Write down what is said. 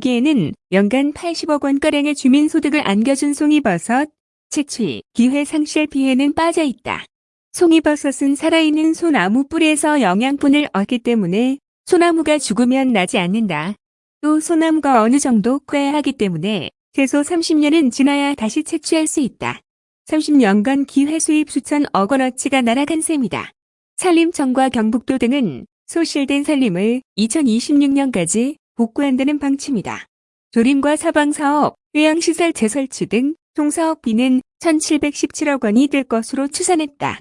기에는 연간 80억 원가량의 주민소득을 안겨준 송이버섯, 채취, 기회 상실 피해는 빠져 있다. 송이버섯은 살아있는 소나무 뿌리에서 영양분을 얻기 때문에 소나무가 죽으면 나지 않는다. 또 소나무가 어느 정도 커야 하기 때문에 최소 30년은 지나야 다시 채취할 수 있다. 30년간 기회 수입 수천억 원어치가 날아간 셈이다. 산림청과 경북도 등은 소실된 산림을 2026년까지 복구한다는 방침이다. 조림과 사방사업, 요양시설 재설치 등 총사업비는 1,717억 원이 될 것으로 추산했다.